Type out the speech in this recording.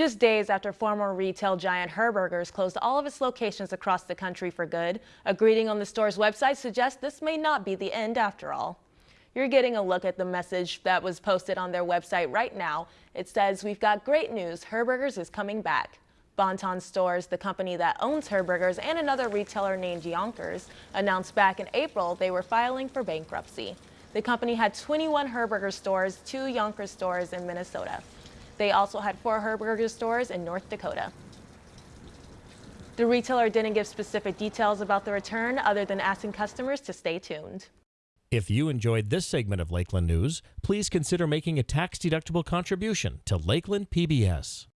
Just days after former retail giant Herberger's closed all of its locations across the country for good, a greeting on the store's website suggests this may not be the end after all. You're getting a look at the message that was posted on their website right now. It says, we've got great news, Herberger's is coming back. Bon-Ton Stores, the company that owns Herberger's and another retailer named Younkers, announced back in April they were filing for bankruptcy. The company had 21 Herberger stores, two Younkers stores in Minnesota. They also had four Herberger stores in North Dakota. The retailer didn't give specific details about the return other than asking customers to stay tuned. If you enjoyed this segment of Lakeland News, please consider making a tax-deductible contribution to Lakeland PBS.